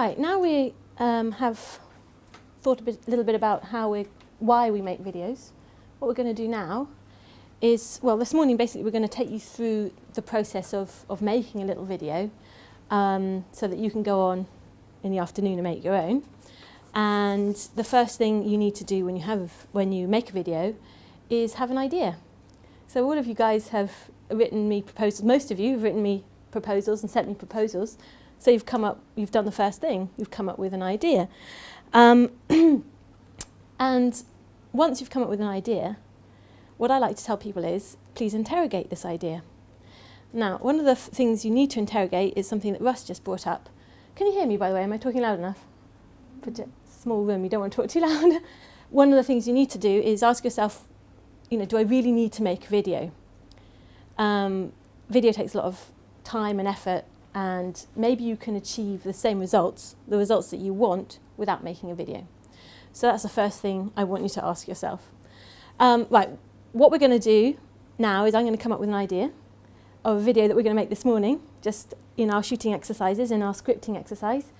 Right, now we um, have thought a bit, little bit about how we, why we make videos. What we're going to do now is, well, this morning basically we're going to take you through the process of, of making a little video um, so that you can go on in the afternoon and make your own. And the first thing you need to do when you, have, when you make a video is have an idea. So all of you guys have written me proposals, most of you have written me proposals and sent me proposals. So you've come up, you've done the first thing, you've come up with an idea. Um, and once you've come up with an idea, what I like to tell people is, please interrogate this idea. Now, one of the things you need to interrogate is something that Russ just brought up. Can you hear me, by the way? Am I talking loud enough? small room, you don't want to talk too loud. one of the things you need to do is ask yourself, you know, do I really need to make a video? Um, video takes a lot of time and effort and maybe you can achieve the same results, the results that you want, without making a video. So that's the first thing I want you to ask yourself. Um, right, what we're going to do now is I'm going to come up with an idea of a video that we're going to make this morning, just in our shooting exercises, in our scripting exercise.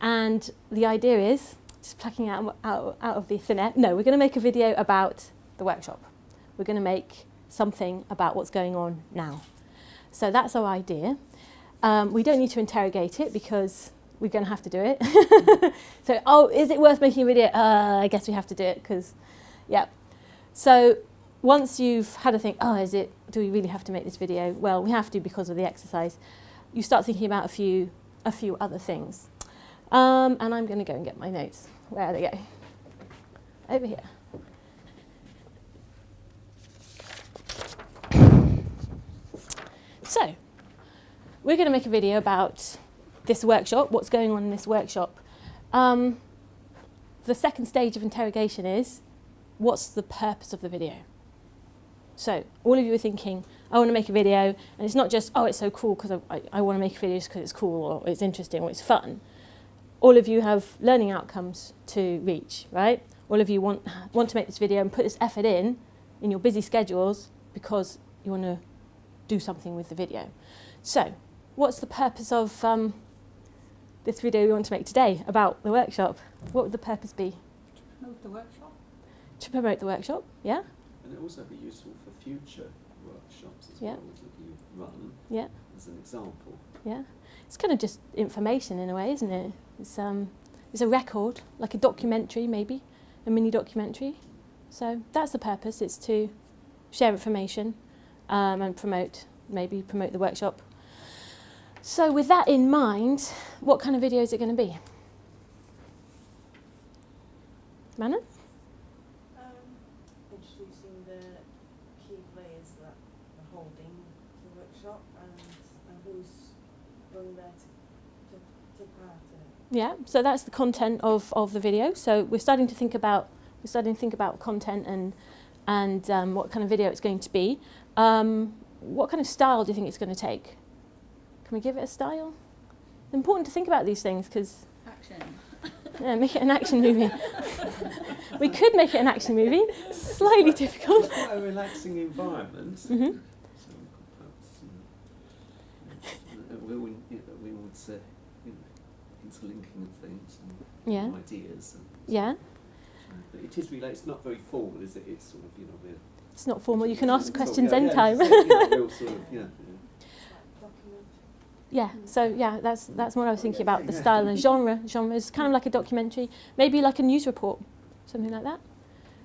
And the idea is, just plucking out, out, out of the thin air, no, we're going to make a video about the workshop. We're going to make something about what's going on now. So that's our idea. Um, we don't need to interrogate it because we're going to have to do it. so, oh, is it worth making a video? Uh, I guess we have to do it because, yeah. So once you've had a think, oh, is it, do we really have to make this video? Well, we have to because of the exercise. You start thinking about a few, a few other things. Um, and I'm going to go and get my notes. Where are they go? Over here. So, we're going to make a video about this workshop, what's going on in this workshop. Um, the second stage of interrogation is, what's the purpose of the video? So all of you are thinking, I want to make a video, and it's not just, oh, it's so cool because I, I, I want to make a video because it's cool or it's interesting or it's fun. All of you have learning outcomes to reach, right? All of you want, want to make this video and put this effort in, in your busy schedules, because you want to do something with the video. So what's the purpose of um, this video we want to make today about the workshop? What would the purpose be? To promote the workshop. To promote the workshop, yeah? And it also be useful for future workshops as Yeah. well as that you run Yeah, as an example. yeah. It's kind of just information in a way, isn't it? It's, um, it's a record, like a documentary maybe, a mini documentary. So that's the purpose, it's to share information um, and promote, maybe promote the workshop so with that in mind, what kind of video is it going to be? Manon? Um, introducing the key players that are holding the workshop and, and who's going there to, to take part in it. Yeah, so that's the content of, of the video. So we're starting to think about we're starting to think about content and and um, what kind of video it's going to be. Um, what kind of style do you think it's going to take? Can we give it a style? It's important to think about these things because Action. yeah, make it an action movie. we could make it an action movie. Slightly difficult. It's quite a relaxing environment. Mhm. So we could perhaps, you know, we, would, you know, we would say, you know, interlinking of things and Yeah. ideas. And Yeah. But it is really, it's not very formal, is it? It's sort of, you know, we're It's not formal. You can ask sort of- questions yeah, yeah, anytime. it's like, you know, we'll sort of, you know, Document. Yeah, so yeah, that's that's what I was thinking about the style and genre. Genre is kind of like a documentary, maybe like a news report, something like that.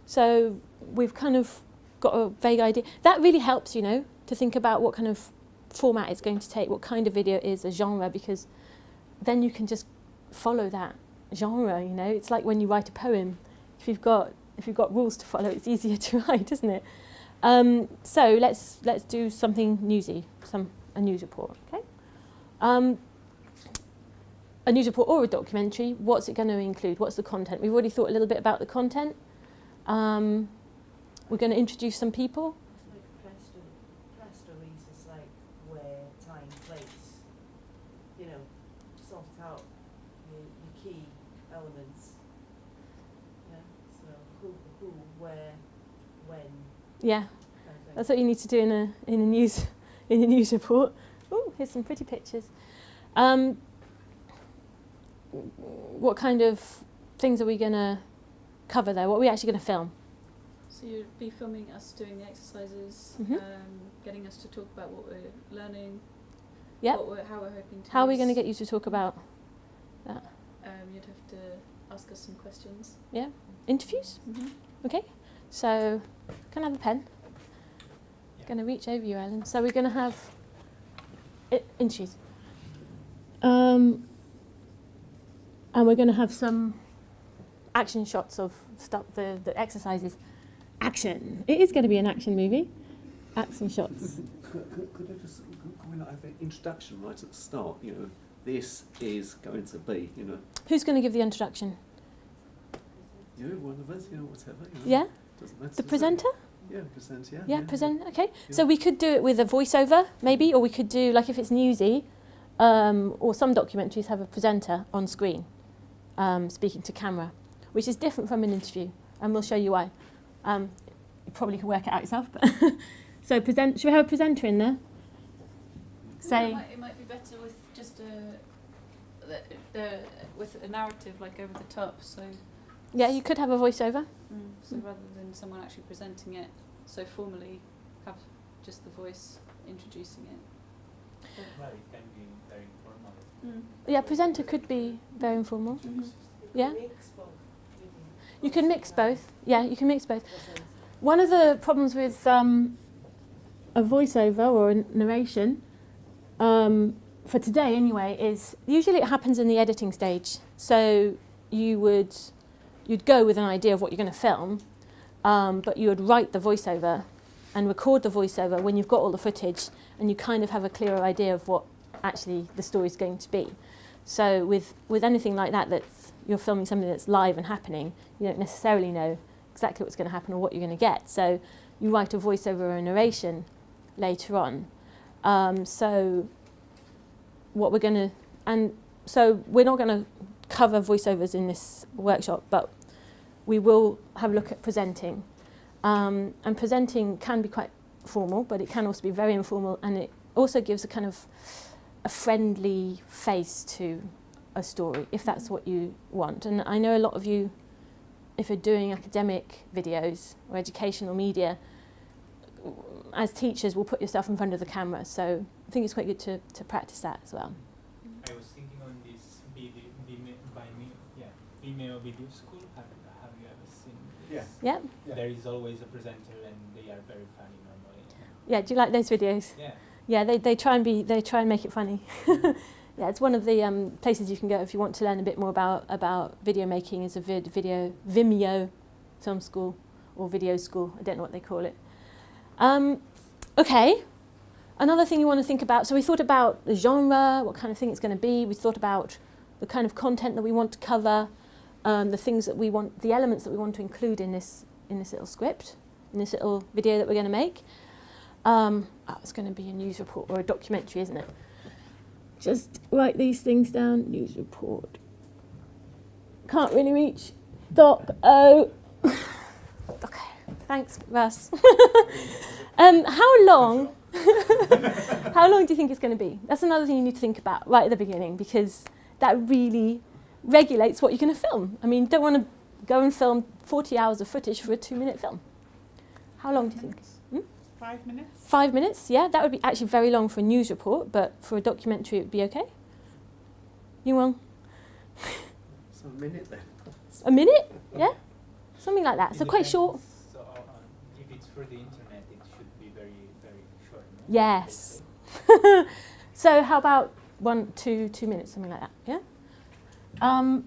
So we've kind of got a vague idea. That really helps, you know, to think about what kind of format it's going to take, what kind of video is a genre, because then you can just follow that genre. You know, it's like when you write a poem. If you've got if you've got rules to follow, it's easier to write, isn't it? Um, so let's let's do something newsy, some a news report, okay? Um, a news report or a documentary, what's it going to include? What's the content? We've already thought a little bit about the content. Um, we're going to introduce some people. Like a press, re- release is like where, time, place, you know, sort out your, your key elements. Yeah, so who, who, where, when, Yeah, kind of that's what you need to do in a in a news in a news report. Here's some pretty pictures. Um, what kind of things are we going to cover there? What are we actually going to film? So you'd be filming us doing the exercises, Mhm. um, getting us to talk about what we're learning, Yep. what we're, how we're hoping to How are we going to get you to talk about Um, you'd have to ask us some questions. Yeah. Interviews? Mm-hmm. Okay. So, can I have a pen? Yeah. Going to reach over you, Ellen. So we're going to have i- interviews. Um, and we're going to have some action shots of stuff, the, the exercises. Action. It is going to be an action movie. Action shots. Could, could, could I just could, we not have an introduction right at the start? You know, this is going to be. You know, Who's going to give the introduction? you, one of us, you know, whatever. You know, Yeah? Doesn't matter. The presenter? it? Presenter? Yeah, present. Yeah. Yeah, present. Okay. So we could do it with a voiceover, maybe, or we could do like if it's newsy, um, or some documentaries have a presenter on screen, um, speaking to camera, which is different from an interview, and we'll show you why. Um, you probably can work it out yourself, but so present. Should we have a presenter in there? Say it, might, it might be better with just a the, the with a narrative like over the top. So yeah, you could have a voiceover. mm, so rather than someone actually presenting it so formally, have just the voice introducing it. Right, it can be very informal. Mm. Yeah, presenter could be very informal. Mhm. Yeah. Mix both, maybe. You can mix both. Yeah, you can mix both. One of the problems with um, a voiceover or a narration, um, for today anyway, is usually it happens in the editing stage. So you would you'd go with an idea of what you're going to film, um, but you would write the voiceover and record the voiceover when you've got all the footage and you kind of have a clearer idea of what actually the story's going to be. So with with anything like that, that's you're filming something that's live and happening, you don't necessarily know exactly what's going to happen or what you're going to get. So you write a voiceover or a narration later on. Um, so what we're going to, and so we're not going to cover voiceovers in this workshop, but we will have a look at presenting. Um, and presenting can be quite formal, but it can also be very informal, and it also gives a kind of a friendly face to a story, if that's what you want. And I know a lot of you if you're doing academic videos or educational media, as teachers, will put yourself in front of the camera. So I think it's quite good to, to practice that as well. I was thinking on this video, yeah, Video School. Have, have you ever seen this? Yeah? Yeah. There is always a presenter, and they are very funny normally. Yeah, do you like those videos? Yeah. Yeah, they, they try and be they try and make it funny. yeah, it's one of the um, places you can go if you want to learn a bit more about, about video making is a vid, video Vimeo film school or video school. I don't know what they call it. Um, okay. Another thing you want to think about, so we thought about the genre, what kind of thing it's going to be. We thought about the kind of content that we want to cover, um, the things that we want, the elements that we want to include in this, in this little script, in this little video that we're going to make. Um, oh, it's going to be a news report or a documentary, isn't it? Just write these things down. News report. Can't really reach. Doc O. okay. Thanks, Russ. um, how long? how long do you think it's going to be? That's another thing you need to think about right at the beginning because that really regulates what you're going to film. I mean, you don't want to go and film 40 hours of footage for a two-minute film. How long do you think? Five minutes? Five minutes, yeah, that would be actually very long for a news report, but for a documentary it would be okay. You will? So a minute then. A minute? Yeah? Something like that. It So quite short. So uh, if it's for the internet, it should be very, very short. No? Yes. so how about one, two, two minutes, something like that, yeah? Um,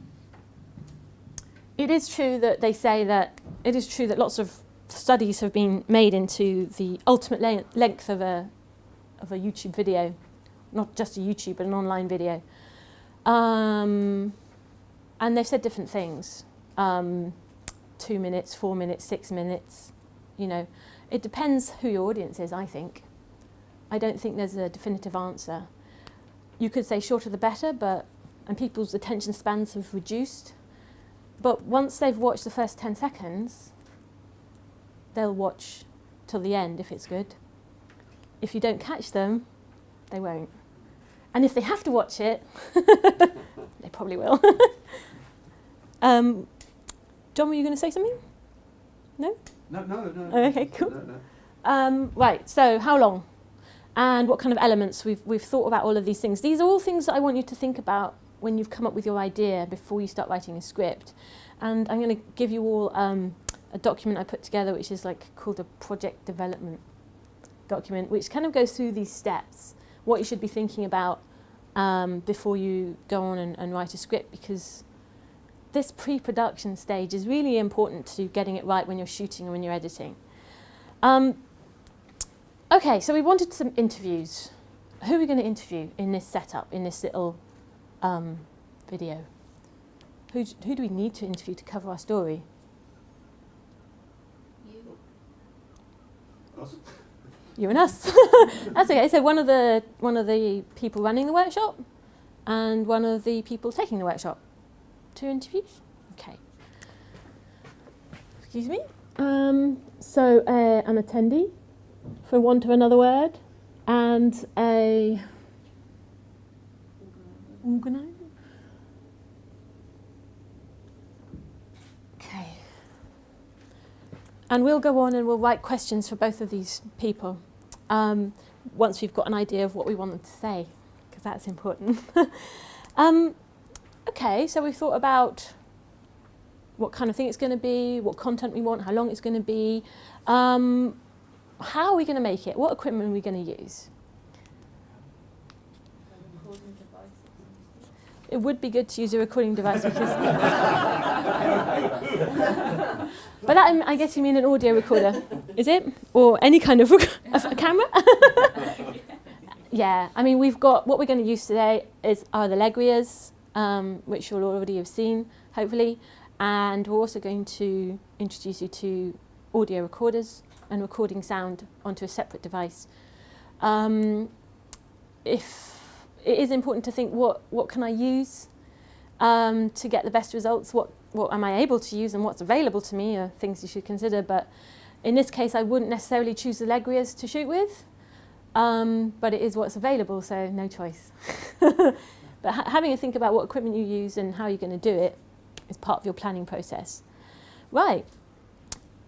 it is true that they say that, it is true that lots of studies have been made into the ultimate le- length of a, of a YouTube video, not just a YouTube, but an online video. Um, and they've said different things. Um, two minutes, four minutes, six minutes, you know. It depends who your audience is, I think. I don't think there's a definitive answer. You could say shorter the better, but and people's attention spans have reduced. But once they've watched the first 10 seconds, they'll watch till the end if it's good. If you don't catch them, they won't. And if they have to watch it, they probably will. um, John, were you going to say something? No, no, no. Oh, okay, cool. No, no. Um, right, so how long? And what kind of elements? We've, we've thought about all of these things. These are all things that I want you to think about when you've come up with your idea before you start writing a script. And I'm going to give you all um, a document I put together which is like called a project development document, which kind of goes through these steps, what you should be thinking about um, before you go on and, and write a script because this pre-production stage is really important to getting it right when you're shooting and when you're editing. Um, okay, so we wanted some interviews. Who are we going to interview in this setup, in this little um, video? Who, who do we need to interview to cover our story? You. Us? You and us. That's okay. So one of the one of the people running the workshop, and one of the people taking the workshop. Two interviews. Okay. Excuse me. Um, so uh, an attendee, for want of another word, and a organizer. Okay. And we'll go on and we'll write questions for both of these people um, once we've got an idea of what we want them to say, because that's important. um, okay, so we've thought about what kind of thing it's going to be, what content we want, how long it's going to be, um, how are we going to make it, what equipment are we going to use. recording device. It would be good to use a recording device because. By that, I'm- guess you mean an audio recorder, is it? Or any kind of a camera? yeah, I mean, we've got what we're going to use today is are the Legrias, um, which you'll already have seen, hopefully, and we're also going to introduce you to audio recorders and recording sound onto a separate device. Um, if it is important to think what, what can I use um, to get the best results, what, what am I able to use and what's available to me are things you should consider. But in this case, I wouldn't necessarily choose the Legrias to shoot with, um, but it is what's available, so no choice. but ha- having a think about what equipment you use and how you're going to do it is part of your planning process. Right.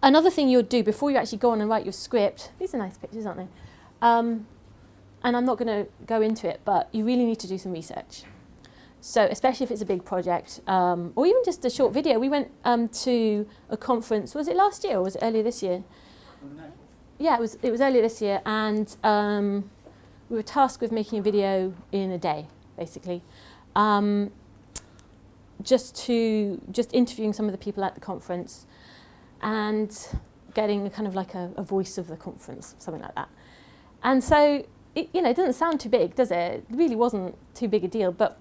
Another thing you'll do before you actually go on and write your script, these are nice pictures, aren't they? Um, and I'm not going to go into it, but you really need to do some research. So, especially if it's a big project, um, or even just a short video. We went um, to a conference. Was it last year or was it earlier this year? Yeah, it was. It was earlier this year, and um, we were tasked with making a video in a day, basically, um, just to just interviewing some of the people at the conference, and getting a kind of like a, a voice of the conference, something like that. And so it, you know, it doesn't sound too big, does it? It really wasn't too big a deal, but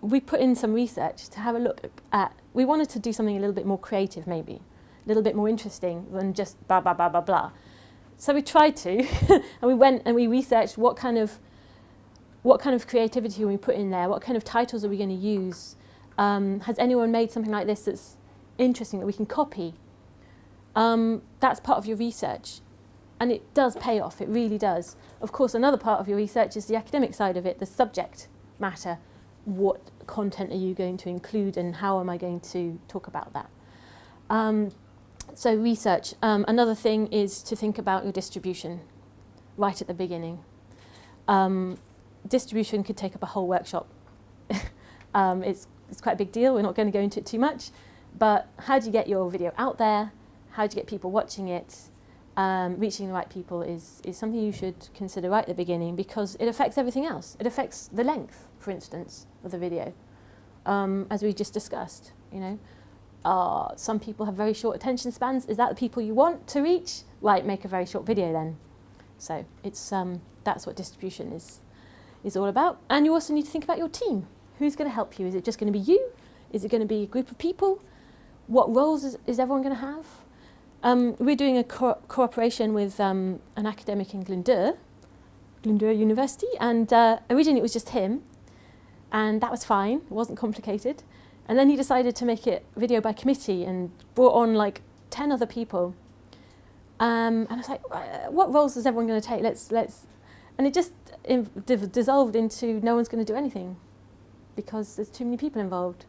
we put in some research to have a look at. We wanted to do something a little bit more creative, maybe, a little bit more interesting than just blah blah blah blah blah. So we tried to, and we went and we researched what kind of what kind of creativity we put in there, what kind of titles are we going to use. Um, has anyone made something like this that's interesting that we can copy? Um, that's part of your research and it does pay off, it really does. Of course, another part of your research is the academic side of it, the subject matter. What content are you going to include and how am I going to talk about that? Um, so research. Um, another thing is to think about your distribution right at the beginning. Um, distribution could take up a whole workshop. um, it's, it's quite a big deal, we're not going to go into it too much, but how do you get your video out there? How do you get people watching it? Um, reaching the right people is, is something you should consider right at the beginning because it affects everything else. It affects the length, for instance, of the video, um, as we just discussed. You know, uh, some people have very short attention spans. Is that the people you want to reach? Right, make a very short video then. So it's um, that's what distribution is is all about. And you also need to think about your team. Who's going to help you? Is it just going to be you? Is it going to be a group of people? What roles is, is everyone going to have? Um, we're doing a co- cooperation with um, an academic in Glyndŵr, Glyndŵr University, and uh, originally it was just him, and that was fine, it wasn't complicated. And then he decided to make it video by committee and brought on like 10 other people. Um, and I was like, "Uh, what roles is everyone going to take? Let's, let's, and it just dissolved into no one's going to do anything. because there's too many people involved.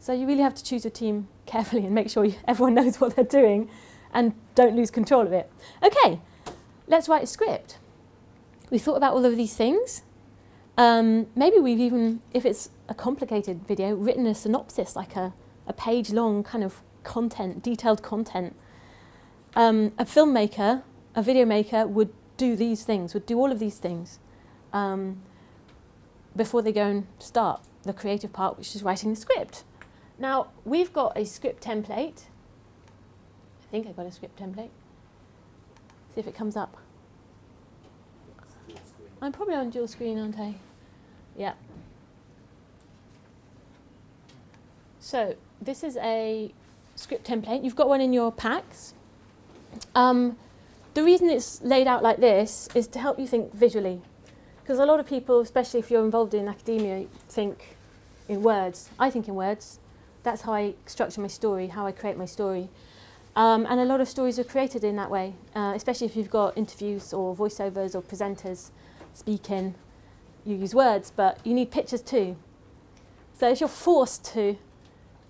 So you really have to choose your team carefully and make sure you, everyone knows what they're doing and don't lose control of it. Okay, let's write a script. We thought about all of these things. Um, maybe we've even, if it's a complicated video, written a synopsis, like a, a page long kind of content, detailed content. Um, a filmmaker, a video maker would do these things, would do all of these things um, before they go and start the creative part, which is writing the script. Now, we've got a script template. I think I've got a script template. See if it comes up. I'm probably on dual screen, aren't I? Yeah. So this is a script template. You've got one in your packs. Um, the reason it's laid out like this is to help you think visually. Because a lot of people, especially if you're involved in academia, think in words. I think in words. That's how I structure my story, how I create my story. Um, and a lot of stories are created in that way, uh, especially if you've got interviews or voiceovers or presenters speaking. You use words, but you need pictures too. So if you're forced to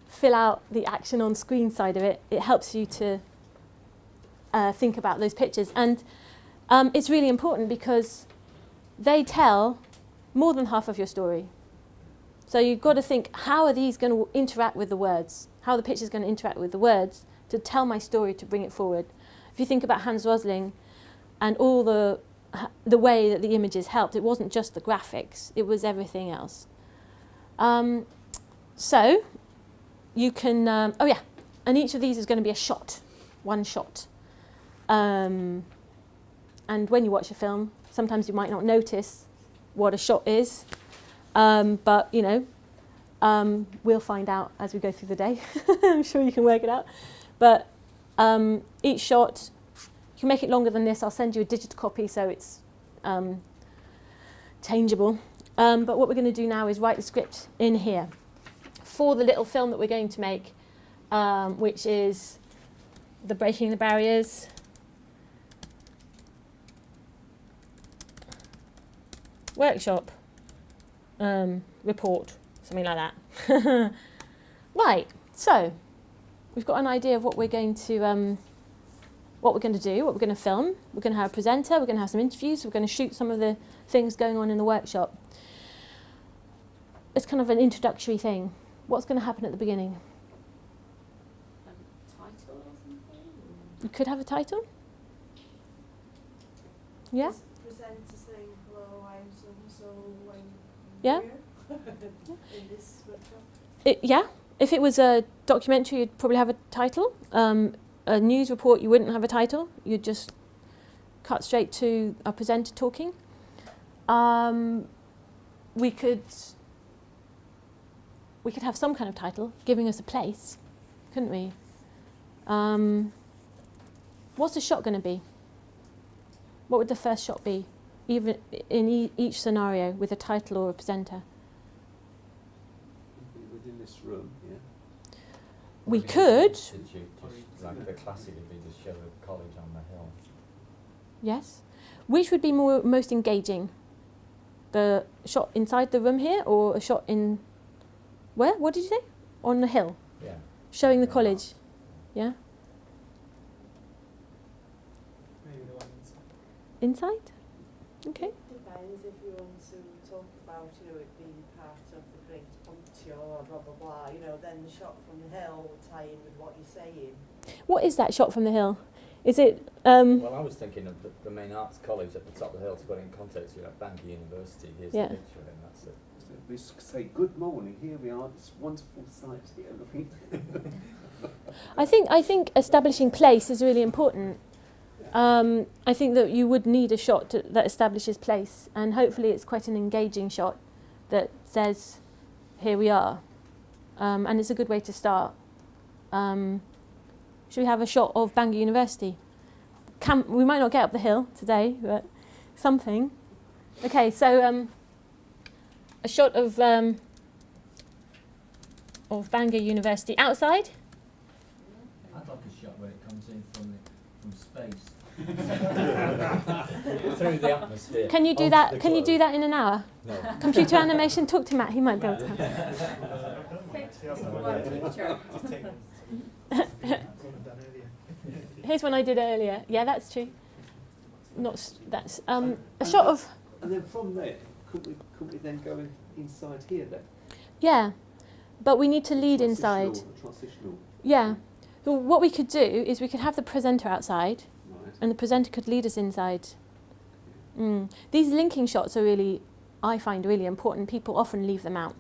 fill out the action on screen side of it, it helps you to uh, think about those pictures. And um, it's really important because they tell more than half of your story. So you've got to think, how are these going to interact with the words? How are the pictures going to interact with the words to tell my story, to bring it forward? If you think about Hans Rosling and all the, the way that the images helped, it wasn't just the graphics, it was everything else. Um, so you can, um, oh yeah, and each of these is going to be a shot, one shot. Um, and when you watch a film, sometimes you might not notice what a shot is, um, but you know, um, we'll find out as we go through the day. I'm sure you can work it out. But um, each shot, you can make it longer than this. I'll send you a digital copy so it's um, changeable. Um, but what we're going to do now is write the script in here for the little film that we're going to make, um, which is the Breaking the Barriers. Workshop um, report, something like that. right, so we've got an idea of what we're going to um, what we're going to do, what we're going to film. We're going to have a presenter, we're going to have some interviews, we're going to shoot some of the things going on in the workshop. It's kind of an introductory thing. What's going to happen at the beginning? title or something? You could have a title. Yeah? Presenter saying, hello, I'm so so, I'm Yeah. here in this workshop. It, yeah. If it was a documentary, you'd probably have a title. Um, a news report, you wouldn't have a title. You'd just cut straight to a presenter talking. Um, we could we could have some kind of title giving us a place, couldn't we? Um, what's the shot going to be? What would the first shot be, even in e- each scenario with a title or a presenter? Within this room. We could. Institute, like the classic would be to show a college on the hill. Yes. Which would be more most engaging? The shot inside the room here or a shot in where? What did you say? On the hill, Yeah. showing the college. Yeah. Maybe the one inside. Inside? Okay. Depends if you want to talk about, you know, it being part of the great puncture or blah, blah, blah, you know, then the shot from the hill will tie in with what you're saying. What is that shot from the hill? Is it um Well, I was thinking of the, the main arts college at the top of the hill to put it in context. You know, Bangor University. Here's Yeah. the picture, and that's it. So we s- say, good morning, here we are, this wonderful sight here, looking. I think I think establishing place is really important. Um, I think that you would need a shot to, that establishes place, and hopefully it's quite an engaging shot that says, "Here we are," um, and it's a good way to start. Um, should we have a shot of Bangor University? Can, we might not get up the hill today, but something. Okay, so um, a shot of um, of Bangor University outside. I'd like a shot where it comes in from the, from space. Through the atmosphere. Can you do that? Can you do that in an hour? No. Computer animation. Talk to Matt. He might be able to. Here's one I did earlier. Yeah, that's true. Not that's um, a shot of And then from there, could we could we then go in, inside here then? yeah, but we need to lead inside. Transitional- Transitional, Yeah. So what we could do is we could have the presenter outside, right? And the presenter could lead us inside. Mm. These linking shots are really, I find really important. People often leave them out,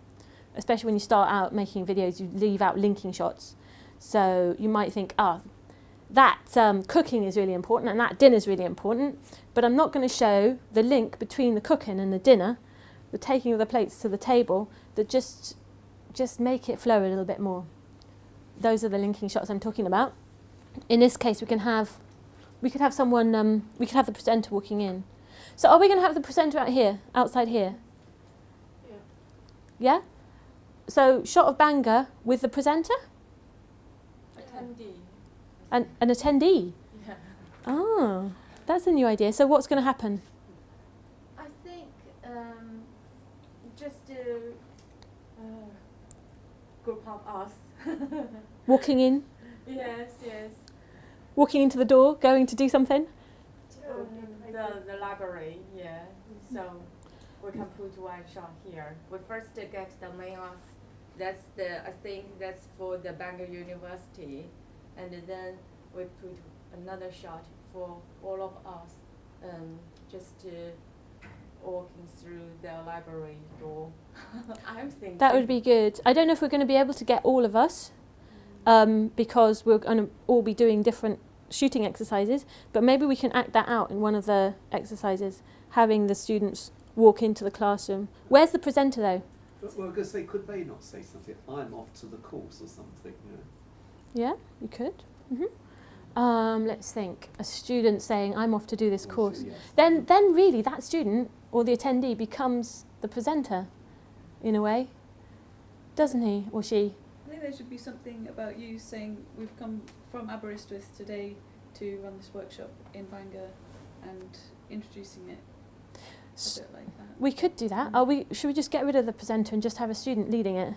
especially when you start out making videos. You leave out linking shots, so you might think, ah, that um, cooking is really important and that dinner is really important, but I'm not going to show the link between the cooking and the dinner, the taking of the plates to the table, that just just make it flow a little bit more. Those are the linking shots I'm talking about. In this case, we can have we could have someone, um, we could have the presenter walking in. So are we going to have the presenter out here, outside here? Yeah. Yeah? So shot of Bangor with the presenter Attendee. and an attendee. Yeah. Oh, that's a new idea. So what's going to happen? I think um, just a uh, group of us. Walking in, yes, yes. Walking into the door, going to do something? The, the library, yeah. So we can put one shot here. We first get the main us. That's the I think that's for the Bangor University, and then we put another shot for all of us. Um, just uh, walking through the library door. I'm thinking That would be good. I don't know if we're going to be able to get all of us um, because we're going to all be doing different shooting exercises, but maybe we can act that out in one of the exercises, having the students walk into the classroom. Where's the presenter though? Well, because they could they not say something? I'm off to the course or something. You know? Yeah, you could. hmm Um, let's think. A student saying, "I'm off to do this course." so, yes. Then, then really, that student or the attendee becomes the presenter, in a way, doesn't he or she? I think there should be something about you saying we've come from Aberystwyth today to run this workshop in Bangor and introducing it S- a bit like that. We could do that. Are we? Should we just get rid of the presenter and just have a student leading it?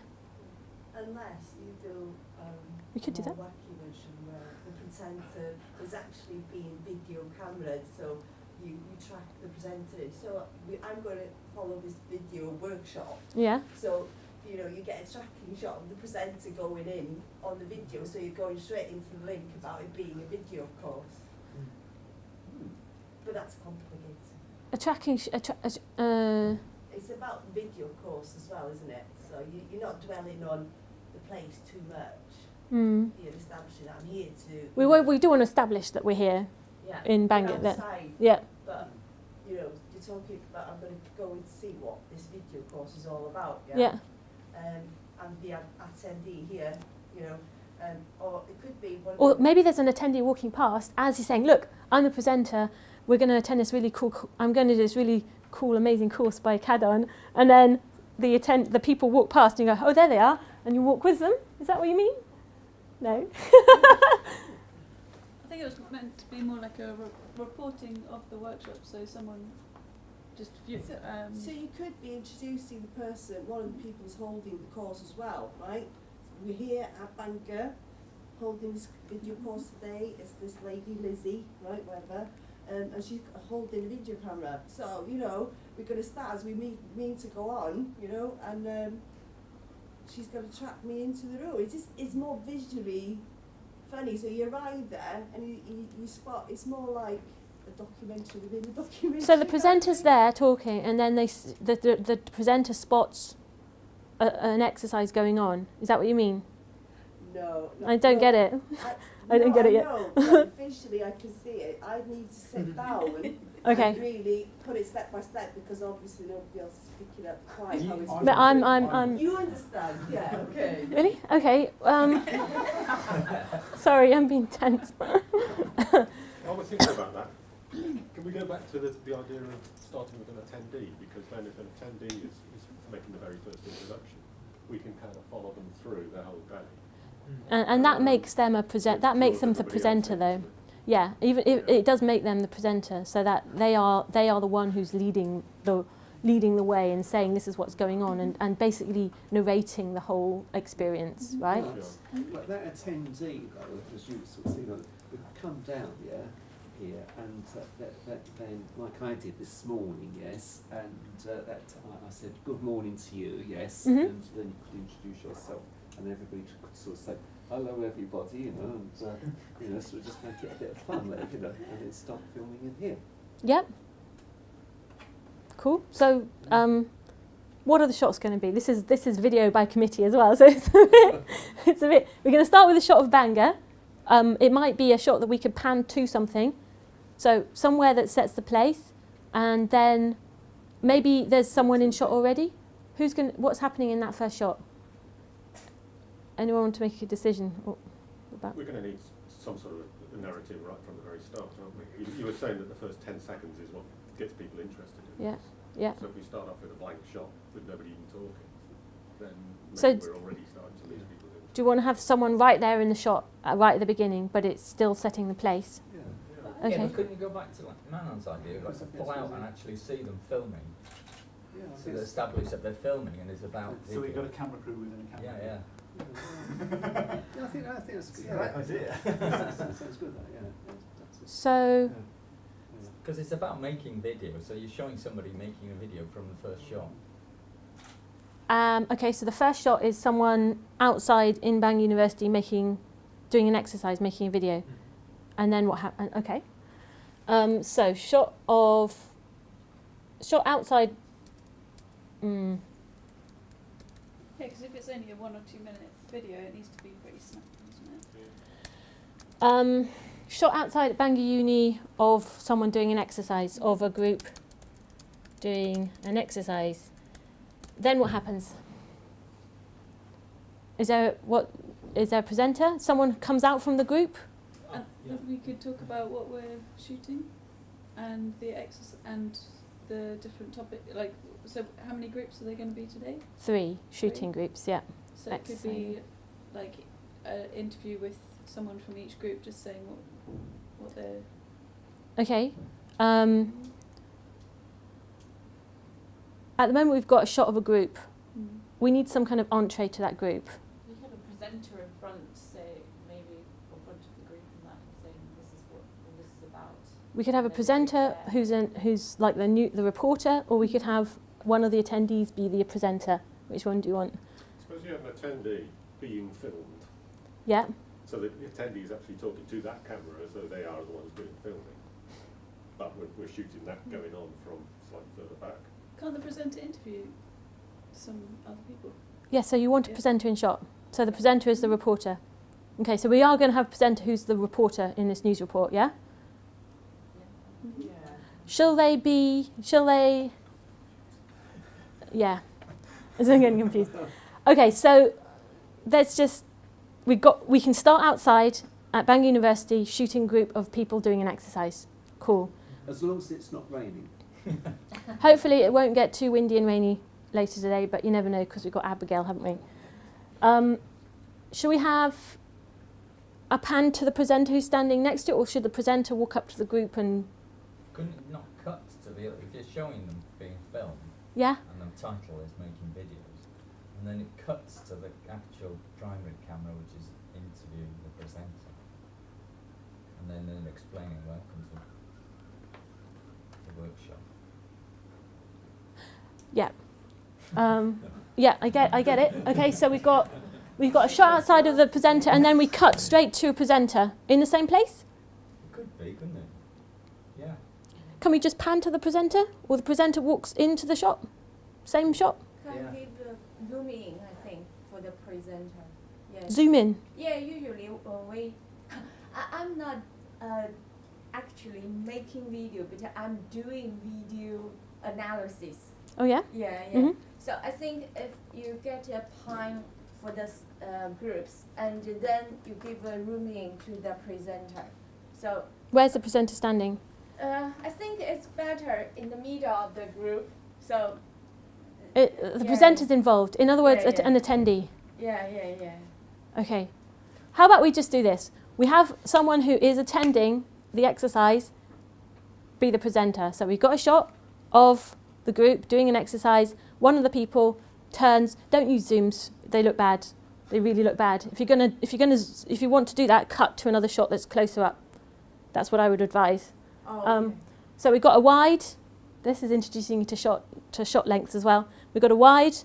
Unless you do um, We could do that. wacky version where the presenter is actually being video cameraed, so you, you track the presenter. So we, I'm going to follow this video workshop. Yeah. So, you know, you get a tracking shot of the presenter going in on the video, so you're going straight into the link about it being a video course. But that's complicated. A tracking. Sh- a tra- a uh, It's about video course as well, isn't it? So you, you're not dwelling on the place too much. mm. You're establishing that I'm here to. We wa- we do want to establish that we're here yeah, in Bangor. Outside, yeah. but you know, you're talking about I'm going to go and see what this video course is all about. Yeah. Yeah. Um, and the attendee here, you know, um, or it could be one. Or maybe there's an attendee walking past as he's saying, "Look, I'm the presenter. We're going to attend this really cool. I'm going to do this really cool, amazing course by Cadon." And then the attend the people walk past and you go, "Oh, there they are," and you walk with them. Is that what you mean? No. I think it was meant to be more like a re- reporting of the workshop, so someone just view, So- um, So you could be introducing the person, one of the people who's holding the course as well, right? We're here at Bangor, holding this video course today, it's this lady Lizzie, right, whatever, um, and she's holding a video camera. So, you know, we're gonna start as we mean, mean to go on, you know, and um, she's gonna track me into the room. It's just, it's more visually funny. So you arrive there and you, you, you spot, it's more like a documentary within a documentary. So the presenter's there talking, and then they s- the, the, the presenter spots a, an exercise going on. Is that what you mean? No, no I don't no, get it. I don't no, get it I yet. know, but visually, I can see it. I need to sit down Okay. and really put it step by step because obviously nobody else is picking up quite how it's. But I'm I'm I'm You understand? Yeah. Okay. really okay. Um, sorry, I'm being tense. While we're thinking about that, can we go back to the, the idea of starting with an attendee? Because then if an attendee is, is making the very first introduction, we can kind of follow them through the whole day. Mm. And, and that um, makes them a present. That makes them the everybody else presenter, though. Yeah, even it, it does make them the presenter, so that they are they are the one who's leading the leading the way and saying this is what's going on and, and basically narrating the whole experience, mm-hmm. right? But, but that attendee, though, as you sort of see, would come down, yeah, here, and uh, that, that, then, like I did this morning, yes, and uh, that I, I said, good morning to you, yes, Mhm. and then you could introduce yourself, and everybody could sort of say, hello everybody, you know, and, uh, you know, sort of just make it a bit of fun, like, you know, and then start filming in here. Yep. Cool. So, um, what are the shots going to be? This is this is video by committee as well, so it's a bit. It's a bit we're going to start with a shot of Bangor. Um, it might be a shot that we could pan to something, so somewhere that sets the place, and then maybe there's someone in shot already. Who's going? to What's happening in that first shot? Anyone want to make a decision about? We're going to need some sort of a narrative right from the very start, aren't we? You, you were saying that the first 10 seconds is what gets people interested in Yeah. this. Yeah. So if we start off with a blank shot with nobody even talking, then maybe So we're already starting to lose people. Do you want to have someone right there in the shot, uh, right at the beginning, but it's still setting the place? Yeah. Yeah. Okay. Yeah, but couldn't you go back to like Manon's idea, like to pull out and actually see them filming, Yeah, I so they establish that they're filming and it's about. So we've got a camera crew within a camera Yeah, yeah. yeah, I think, I think that's good. It's a great idea. that sounds good, that, yeah. That's- that's- So, yeah. Because it's about making video, so you're showing somebody making a video from the first shot. um, okay, so the first shot is someone outside in Bangor University making, doing an exercise, making a video. And then what happened? Okay. Um, so, shot of, shot outside. Mm, Yeah, because if it's only a one or two minute video, it needs to be pretty snappy, doesn't it? Um, shot outside at Bangor Uni of someone doing an exercise, of a group doing an exercise. Then what happens? Is there what? Is there a presenter? Someone comes out from the group. And yeah. if we could talk about what we're shooting and the exercise and the different topic, like, so how many groups are there going to be today? Three shooting groups. Yeah. So it could be like an interview with someone from each group just saying what, what they're. Okay. Um, at the moment, we've got a shot of a group. Mm. We need some kind of entree to that group. We have a presenter in front, say maybe in front of the group and that, and saying this is what all this is about. We could have a presenter who's an, who's like the new the reporter, or we could have one of the attendees be the presenter. Which one do you want? Suppose you have an attendee being filmed, Yeah. so that the attendee is actually talking to that camera as though they are the ones doing filming. But we're, we're shooting that going on from slightly further back. Can't the presenter interview some other people? Yeah. So you want a Yeah. presenter in shot. So the presenter is the reporter. Okay. So we are going to have a presenter who's the reporter in this news report. Yeah. Yeah. Shall they be? Shall they? Yeah. I'm getting confused. Okay, so let's just we got we can start outside at Bangor University shooting group of people doing an exercise. Cool. As long as it's not raining. Hopefully it won't get too windy and rainy later today, but you never know because we've got Abigail, haven't we? Um, should we have a pan to the presenter who's standing next to it, or should the presenter walk up to the group and Couldn't it not cut to the, if you're showing them being filmed, yeah? and the title is making videos, and then it cuts to the actual primary camera, which is interviewing the presenter, and then then explaining welcome to the workshop. Yeah. Um, yeah, I get, I get it. Okay, so we've got, we've got a shot outside of the presenter, and then we cut straight to a presenter in the same place. It could be, couldn't it? Yeah. Can we just pan to the presenter, or the presenter walks into the shot, same shot? Can Yeah. give the zoom in, I think, for the presenter. Yeah. Zoom in. Yeah, usually uh, we. I, I'm not uh, actually making video, but I'm doing video analysis. Oh yeah. Yeah, yeah. Mhm. So I think if you get a time for the uh, groups, and then you give a rooming to the presenter. So Where's the presenter standing? Uh, I think it's better in the middle of the group. So It, uh, the Yeah. presenter's involved. In other words, Yeah, yeah. an attendee. yeah, yeah, yeah. Okay. How about we just do this? we have someone who is attending the exercise be the presenter. So we've got a shot of the group doing an exercise. One of the people turns. Don't use zooms; they look bad. They really look bad. If you're gonna, if you're gonna, if you want to do that, cut to another shot that's closer up. That's what I would advise. Oh, Um, okay. So we've got a wide. This is introducing you to shot to shot lengths as well. We've got a wide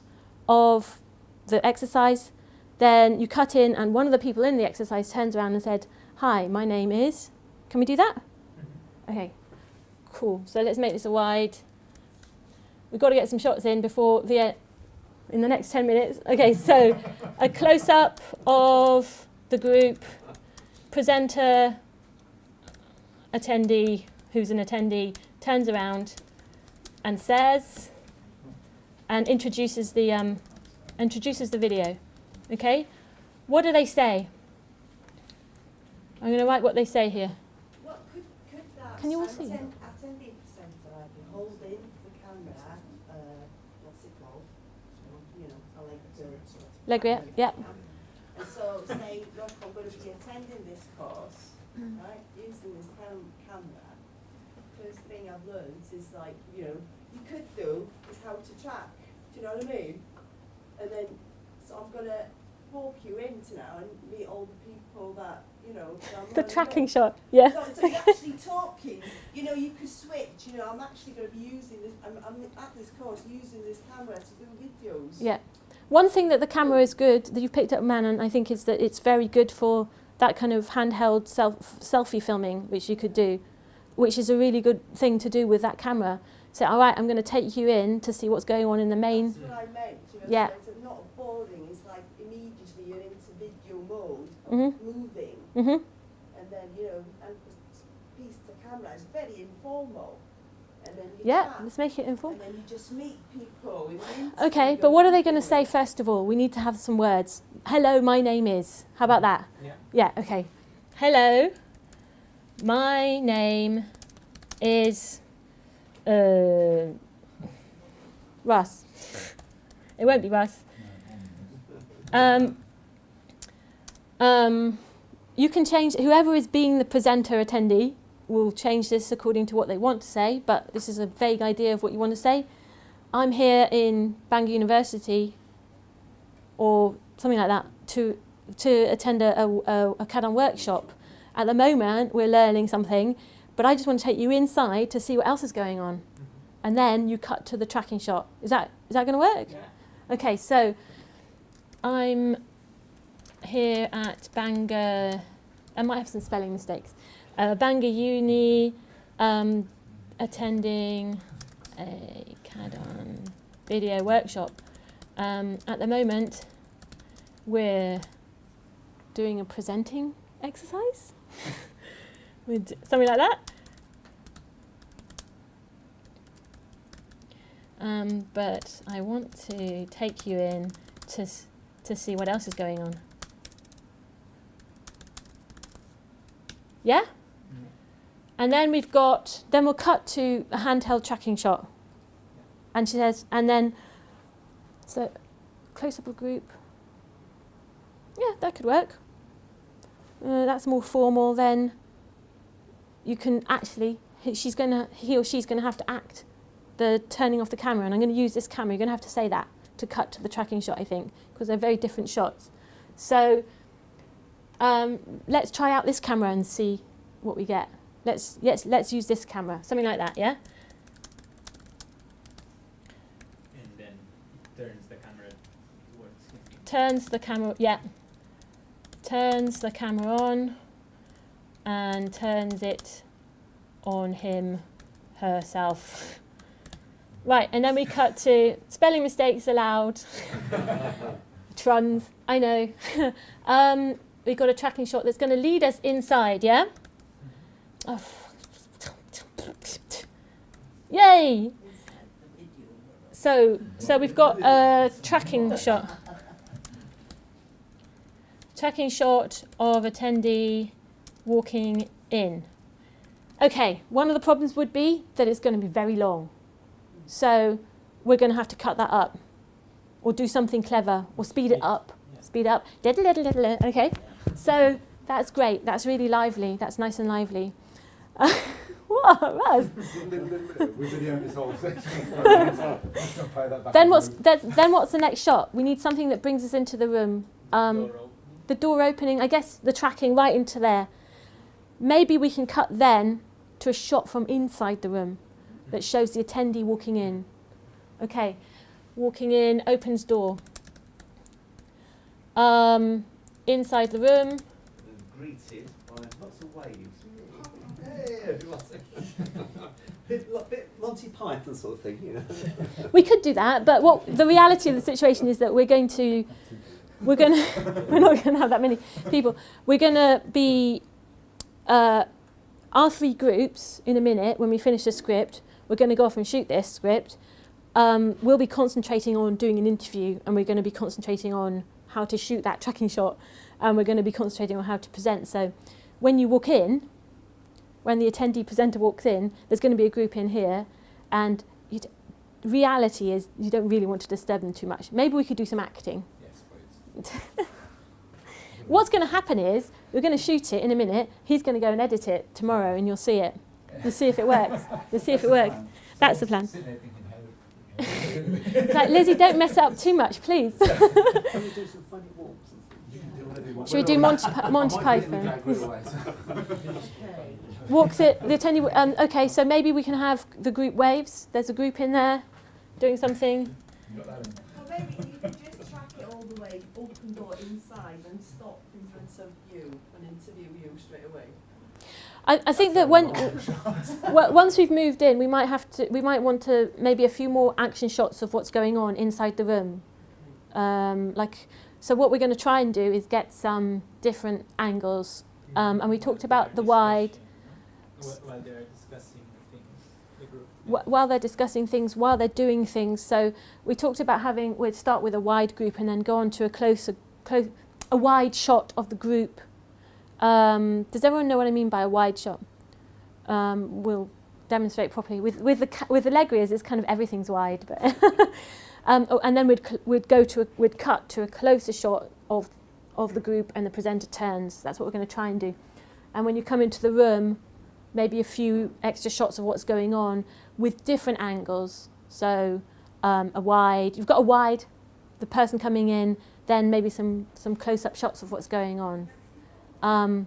of the exercise. Then you cut in, and one of the people in the exercise turns around and said, "Hi, my name is." Can we do that? Okay, cool. So let's make this a wide. We've got to get some shots in before the e- in the next ten minutes. Okay, so a close up of the group, presenter, attendee, who's an attendee, turns around and says, and introduces the um, introduces the video. Okay, what do they say? I'm going to write what they say here. What could, could that Can you all see? attend, attending be holding the camera, uh, what's it called? You know, I like to. Legria, yeah. And so say, look, I'm going to be attending this course, right, using this cam- camera. First thing I've learned is like, you know, you could do is how to track, do you know what I mean? And then, so I'm gonna walk you into now and meet all the people that, you know, The tracking shot, yeah. So, so you're actually talking, you know, you could switch, you know, I'm actually going to be using this, I'm, I'm at this course using this camera to do videos. Yeah. One thing that the camera is good that you've picked up, Manon, I think, is that it's very good for that kind of handheld self selfie filming, which you could do, which is a really good thing to do with that camera. So, all right, I'm going to take you in to see what's going on in the main. That's what I meant, you know, Yeah. so it's not boring, it's like immediately you're into video mode, Mhm. moving, Mhm. and then, you know, and the piece of the camera is very informal. And then you Yeah, chat, let's make it informal. and then you just meet people in the interview, Okay, but what are they going to say first of all? We need to have some words. Hello, my name is. How about that? Yeah. Yeah, okay. Hello, my name is uh, Russ. It won't be Russ. Um, um, you can change, whoever is being the presenter attendee will change this according to what they want to say, but this is a vague idea of what you want to say. I'm here in Bangor University or something like that to, to attend a, a, a, CAD-on workshop. At the moment, we're learning something, but I just want to take you inside to see what else is going on. And then you cut to the tracking shot. Is that, is that going to work? Yeah. Okay, so I'm here at Bangor. I might have some spelling mistakes. Uh, Bangor Uni, um, attending a CAD-on video workshop. Um, at the moment, we're doing a presenting exercise. With something like that. Um, but I want to take you in to, to see what else is going on. Yeah? And then we've got, then we'll cut to a handheld tracking shot. And she says, and then, so close up a group. Yeah, that could work. Uh, that's more formal. Then you can actually, he- she's gonna, he or she's gonna have to act the turning off the camera, and I'm going to use this camera. You're going to have to say that to cut to the tracking shot, I think, because they're very different shots. So um, let's try out this camera and see what we get. Let's yes, let's use this camera, something like that, yeah. And then turns the camera towards him. Turns the camera, yeah. Turns the camera on, and turns it on him, herself. Right, and then we cut to spelling mistakes allowed. Truns, I know. um, we've got a tracking shot that's going to lead us inside, yeah? Oh, yay! So, so we've got a tracking shot. Tracking shot of attendee walking in. Okay, one of the problems would be that it's going to be very long. So we're going to have to cut that up or do something clever or speed it up. Yeah. Speed up. Diddle, diddle, diddle, Okay. So That's great. That's really lively. That's nice and lively. what, Raz? We're videoing this whole section. Let's not play that back Then what's the- that, then what's the next shot? We need something that brings us into the room. Um, Door opening. The door opening, I guess the tracking right into there. Maybe we can cut then to a shot from inside the room that shows the attendee walking in. Okay, walking in, opens door. Um, inside the room, greeted by lots of waves. Hey, lots bit, bit Monty Python sort of thing, you know. we could do that, but what the reality of the situation is that we're going to, we're to, we're not going to have that many people. We're going to be, uh, our three groups in a minute when we finish the script. We're going to go off and shoot this script. Um, we'll be concentrating on doing an interview, and we're going to be concentrating on how to shoot that tracking shot, and we're going to be concentrating on how to present. So, when you walk in, when the attendee presenter walks in, there's going to be a group in here, and reality is you don't really want to disturb them too much. Maybe we could do some acting. Yes, please. What's going to happen is we're going to shoot it in a minute. He's going to go and edit it tomorrow, and you'll see it. You'll see if it works. You'll see if it works. That's the plan. Sitting there thinking, how- It's like Lizzie, don't mess it up too much, please. Can we do some funny walks and things? You can do whatever you want. Should we do Monty, Pi- Monty I might be in the Python? gag reel later. Okay. Walks it. The attendee. Um, okay, so maybe we can have the group waves. There's a group in there, doing something. You got that in? Well, maybe you could just track it all the way, open door inside and stop in front of you and interview you straight away. I, I think that when well, once we've moved in, we might have to. We might want to maybe a few more action shots of what's going on inside the room. Um, like, so what we're going to try and do is get some different angles. Um, and we talked about the wide. While while they're discussing things, the group. wh- while they're discussing things, while they're doing things. So we talked about having we'd start with a wide group and then go on to a closer, close, a wide shot of the group. Um, does everyone know what I mean by a wide shot? Um, we'll demonstrate properly with with the with the Legrias. It's kind of everything's wide, but um, oh, and then we'd we'd go to a, we'd cut to a closer shot of of the group and the presenter turns. That's what we're going to try and do. And when you come into the room, maybe a few extra shots of what's going on with different angles. So um, a wide, you've got a wide, the person coming in, then maybe some, some close-up shots of what's going on. Um,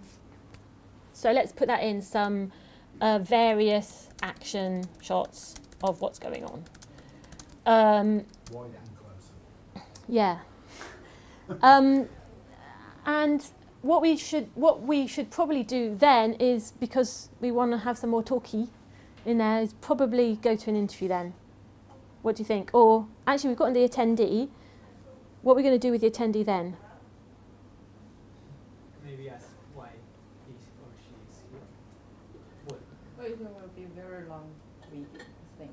so let's put that in, some uh, various action shots of what's going on. Um, Wide and closer. yeah. Um, and what we should what we should probably do then is because we want to have some more talky in there is probably go to an interview then. What do you think? Or actually, we've gotten the attendee. What are we going to do with the attendee then? Maybe ask why he or she is here. What Well, it will be a very long week, I think.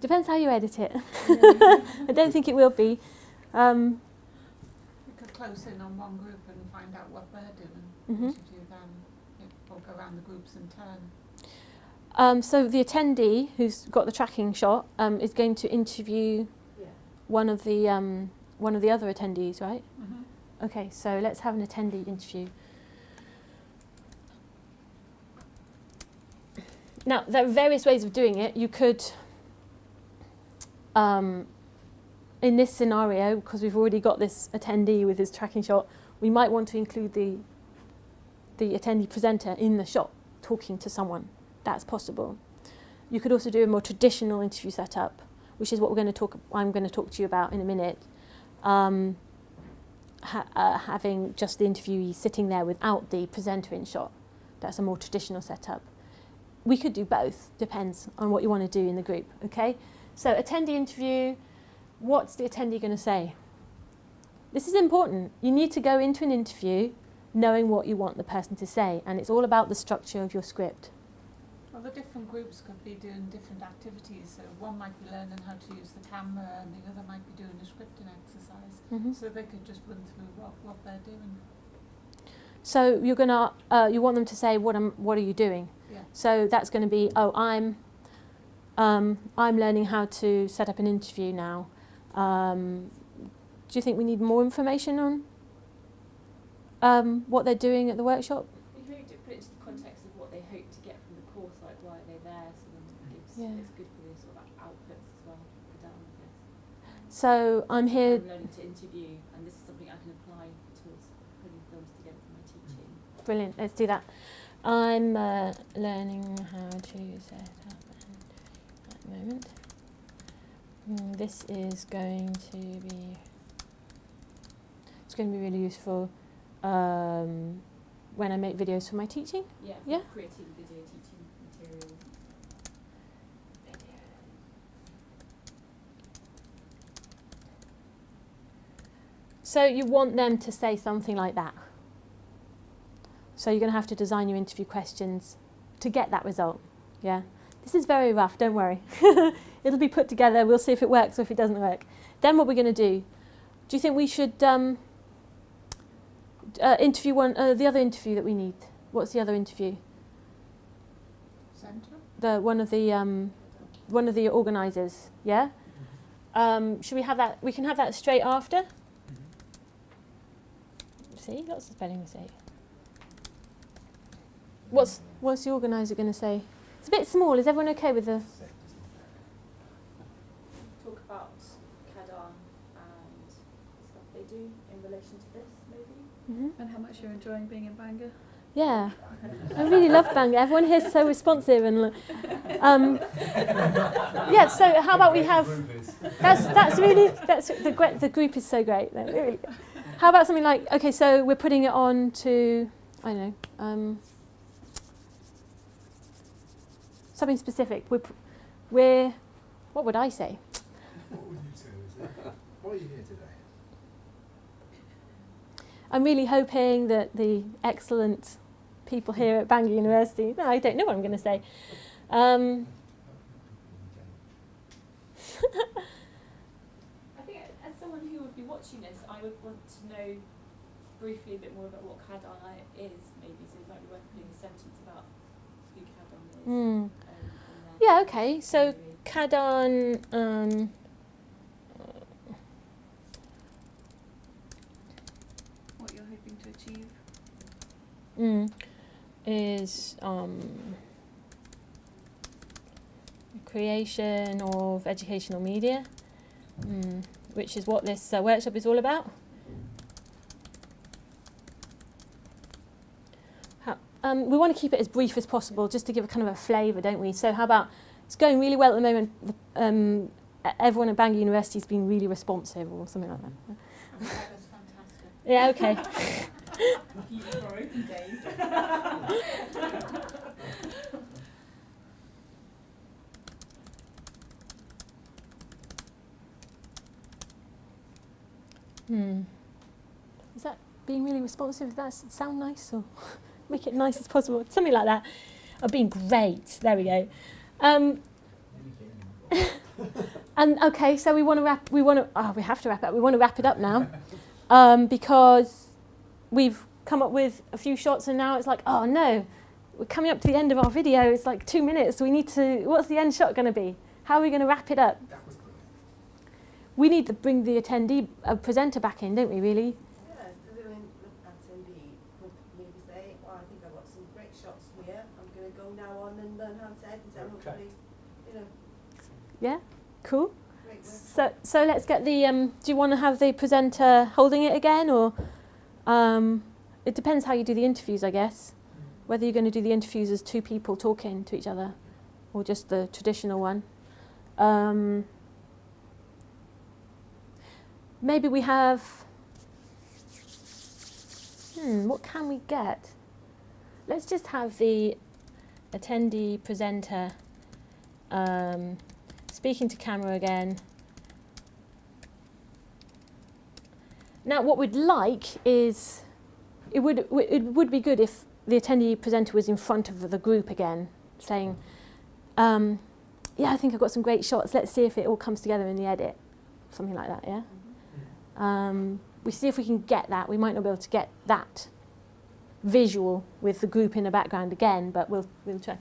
Depends how you edit it. I don't think it will be. Um, We could close in on one group and find out what they're doing, interview them, yeah, or go around the groups in turn. um, so the attendee who's got the tracking shot um, is going to interview Yeah. one of the um, one of the other attendees, right? Mm-hmm. Okay, so let's have an attendee interview. Now, there are various ways of doing it. You could, um, in this scenario, because we've already got this attendee with his tracking shot, we might want to include the, the attendee presenter in the shot talking to someone. That's possible. You could also do a more traditional interview setup, which is what we're going to talk. I'm going to talk to you about in a minute. Um, ha- uh, having just the interviewee sitting there without the presenter in shot. That's a more traditional setup. We could do both, depends on what you want to do in the group, okay? So, attendee interview, what's the attendee going to say? This is important. You need to go into an interview knowing what you want the person to say, and it's all about the structure of your script. Well, the different groups could be doing different activities. So one might be learning how to use the camera, and the other might be doing a scripting exercise. Mhm. So they could just run through what, what they're doing. So you're gonna, uh, you want them to say, "What am, what are you doing?" Yeah. So that's going to be, "Oh, I'm, um, I'm learning how to set up an interview now." Um, do you think we need more information on um, what they're doing at the workshop. You can maybe do- put it into the context of what they hope to get from the course, like why are they there, so then it gives, Yeah. it's good for the sort of outputs as well I guess. So I'm here. I'm learning to interview, and this is something I can apply towards putting films together for my teaching. Brilliant. Let's do that. I'm uh, learning how to set up and at the moment. Mm, this is going to be. It's going to be really useful um, when I make videos for my teaching. Yeah, Yeah. creating video teaching So you want them to say something like that. So you're going to have to design your interview questions to get that result. Yeah. This is very rough, don't worry. It'll be put together, we'll see if it works or if it doesn't work. Then what we're going to do, do you think we should um, uh, interview one, uh, the other interview that we need? What's the other interview? Centre? The one of the um, one of the organisers, yeah. Um, should we have that? We can have that straight after. See, lots of spelling mistakes. What's what's the organiser going to say? It's a bit small. Is everyone okay with the? Talk about CADAR and stuff they do in relation to this, maybe. hmm And how much you're enjoying being in Bangor. Yeah, I really love Bangor. Everyone here is so responsive and. Um, yeah. So how about we have? That's that's really that's the the group is so great. They're really- How about something like okay, so we're putting it on to I don't know um, something specific. We're we're what would I say? What would you say? Is it? Why are you here today? I'm really hoping that the excellent people here at Bangor University. No, I don't know what I'm going to say. Um, I think as someone who would be watching this, I would want to know briefly a bit more about what CADAR is, maybe, so it might be worth putting a sentence about who CADAR is. hmm. um, Yeah. Okay. So Maybe. Um, What you're hoping to achieve. mm, is um, creation of educational media, mm, which is what this uh, workshop is all about. Um, we want to keep it as brief as possible, just to give a kind of a flavour, don't we? So how about it's going really well at the moment. The, um, everyone at Bangor University has been really responsive, or something like that. And that fantastic. Yeah. Okay. Keep it days. Hmm. Is that being really responsive? Does that sound nice or make it nice as possible? Something like that. Or being great. There we go. Um, and okay, so we want to wrap. We want to. Oh, we have to wrap up. We want to wrap it up now, um, because we've come up with a few shots, and now it's like, oh no, we're coming up to the end of our video. It's like two minutes. We need to. What's the end shot going to be? How are we going to wrap it up? That was brilliant. We need to bring the attendee uh, presenter back in, don't we? Really? Yeah, the women attendee could maybe say, well, I think I've got some great shots here. I'm going to go now on and learn how to edit and Okay. hopefully, you know, Yeah. Cool. great. So, so let's get the. Um, do you want to have the presenter holding it again, or um, it depends how you do the interviews, I guess. Whether you're going to do the interviews as two people talking to each other, or just the traditional one. Um, maybe we have. Hmm, what can we get? Let's just have the attendee presenter um, speaking to camera again. Now, what we'd like is it would it would be good if the attendee presenter was in front of the group again, saying, um, "Yeah, I think I've got some great shots. Let's see if it all comes together in the edit." Something like that, yeah. Um, we see if we can get that. We might not be able to get that visual with the group in the background again, but we'll we'll try.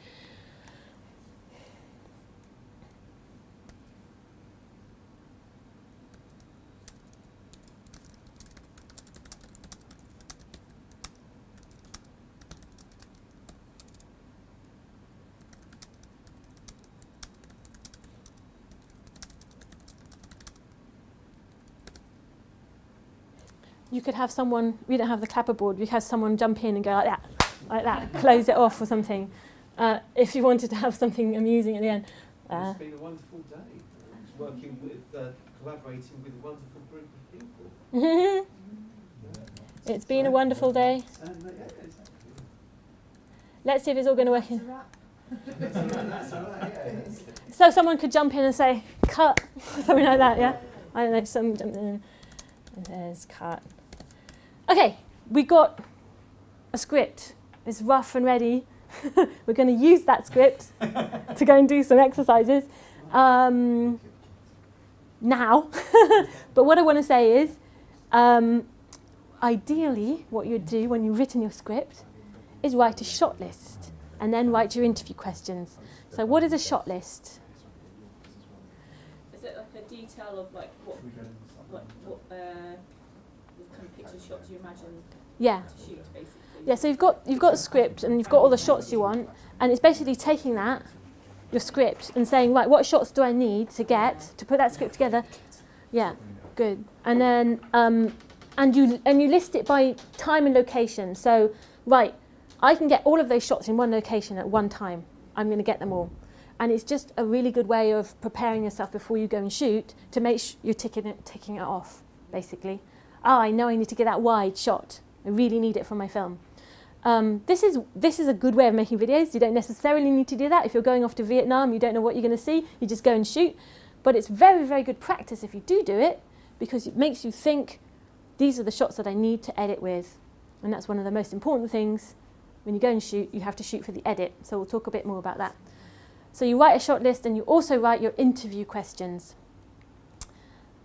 Could have someone, we don't have the clapperboard, you have someone jump in and go like that, like that, close it off or something. Uh, if you wanted to have something amusing at the end. Uh, it's been a wonderful day. uh, Working with, uh, collaborating with a wonderful group of people. it's been a wonderful day. And, uh, yeah, exactly. Let's see if it's all going to work. In. That's all right, that's all right, yeah, it's- So someone could jump in and say, cut, something like that, yeah? I don't know, some jump in and there's cut. Okay, we got a script. It's rough and ready. We're going to use that script to go and do some exercises um, now. but what I want to say is, um, ideally, what you'd do when you've written your script is write a shot list and then write your interview questions. So what is a shot list? Is it like a detail of like what, what, uh, the kind of picture shots you imagine Yeah. to shoot, basically? Yeah, so you've got you've got a script and you've got all the shots you want, and it's basically taking that, your script, and saying, right, what shots do I need to get to put that script together? Yeah, good. And then um, and you and you list it by time and location. So right, I can get all of those shots in one location at one time. I'm going to get them all. And it's just a really good way of preparing yourself before you go and shoot to make sure you're ticking it, ticking it off, basically. Ah, I know I need to get that wide shot. I really need it for my film. Um, this is this is a good way of making videos. You don't necessarily need to do that. If you're going off to Vietnam, you don't know what you're going to see. You just go and shoot. But it's very very good practice if you do do it because it makes you think. These are the shots that I need to edit with, and that's one of the most important things. When you go and shoot, you have to shoot for the edit. So we'll talk a bit more about that. So you write a shot list and you also write your interview questions,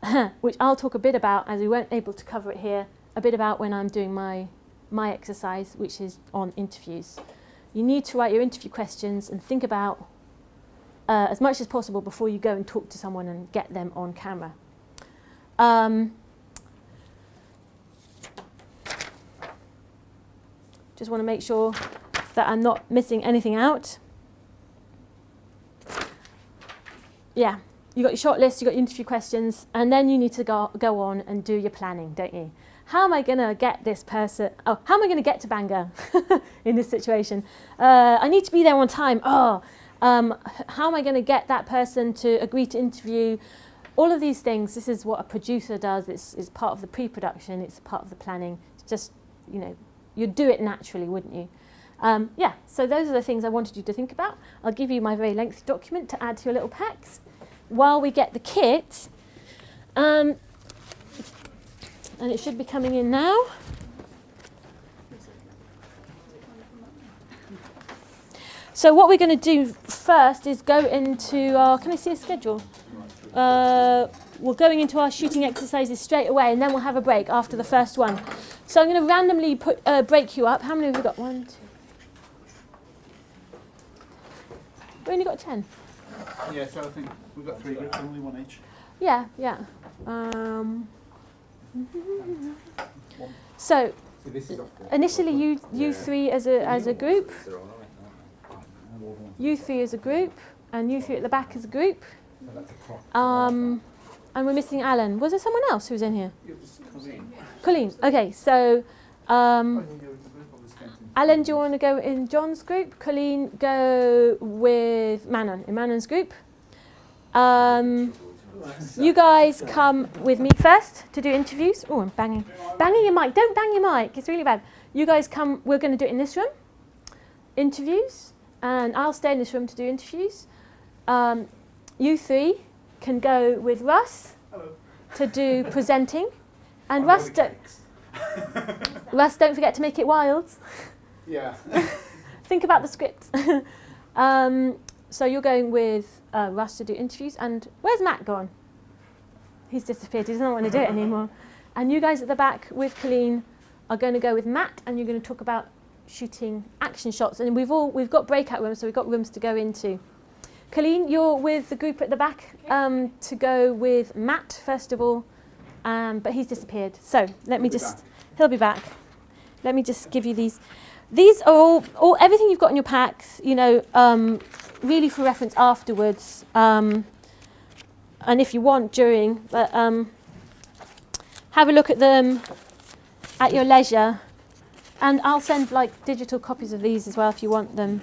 which I'll talk a bit about as we weren't able to cover it here. A bit about when I'm doing my my exercise, which is on interviews. You need to write your interview questions and think about uh, as much as possible before you go and talk to someone and get them on camera. Um, just want to make sure that I'm not missing anything out. Yeah, you got your short list, you got your interview questions, and then you need to go, go on and do your planning, don't you? how am I going to get this person? Oh, how am I going to get to Bangor in this situation? Uh, I need to be there on time. Oh, um, how am I going to get that person to agree to interview? All of these things, this is what a producer does. It's, it's part of the pre-production. It's part of the planning. It's just, you know, you'd do it naturally, wouldn't you? Um, yeah, so those are the things I wanted you to think about. I'll give you my very lengthy document to add to your little packs. While we get the kit, um, and it should be coming in now. So what we're going to do first is go into our, can I see a schedule? Uh, we're going into our shooting exercises straight away and then we'll have a break after the first one. So I'm going to randomly put, uh, break you up. How many have we got? One, two. We only got ten. Yeah, so I think we've got three groups, only one each. Yeah, yeah. Um, so initially you you three as a as a group, you three as a group, and you three at the back as a group. Um, and we're missing Alan. Was there someone else who was in here? Colleen. Okay, so um, Alan, do you want to go in John's group? Colleen, go with Manon in Manon's group. Um, you guys come with me first to do interviews. Oh, I'm banging. Banging your mic. Don't bang your mic. It's really bad. You guys come. We're going to do it in this room. Interviews. And I'll stay in this room to do interviews. Um, you three can go with Russ to do presenting. And Russ, don't, Russ, don't forget to make it wild. Yeah. Think about the script. um, so you're going with uh, Russ to do interviews, and where's Matt gone? He's disappeared. He doesn't want to do it anymore. And you guys at the back with Colleen are going to go with Matt, and you're going to talk about shooting action shots. And we've all we've got breakout rooms, so we've got rooms to go into. Colleen, you're with the group at the back um, to go with Matt first of all, um, but he's disappeared. So let me just. He'll be back. Let me just give you these. These are all, all everything you've got in your packs. You know, um, really for reference afterwards. Um, and if you want during, but um, have a look at them. at your leisure. And I'll send like digital copies of these as well if you want them.